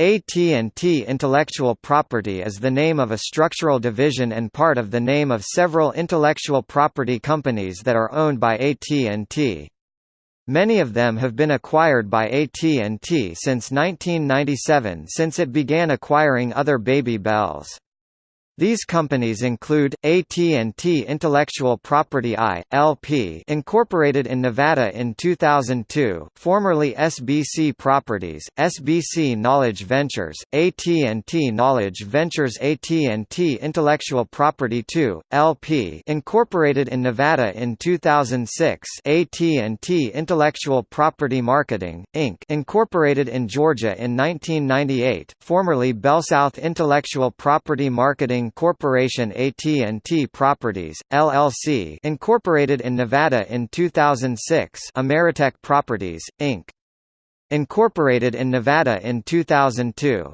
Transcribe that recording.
AT&T Intellectual Property is the name of a structural division and part of the name of several intellectual property companies that are owned by AT&T. Many of them have been acquired by AT&T since 1997 since it began acquiring other Baby Bells. These companies include AT&T Intellectual Property I, LP, incorporated in Nevada in 2002, formerly SBC Properties, SBC Knowledge Ventures, AT&T Knowledge Ventures, AT&T Intellectual Property II, LP, incorporated in Nevada in 2006, AT&T Intellectual Property Marketing Inc., incorporated in Georgia in 1998, formerly BellSouth Intellectual Property Marketing Corporation AT&T Properties, LLC incorporated in Nevada in 2006 Ameritech Properties, Inc. Incorporated in Nevada in 2002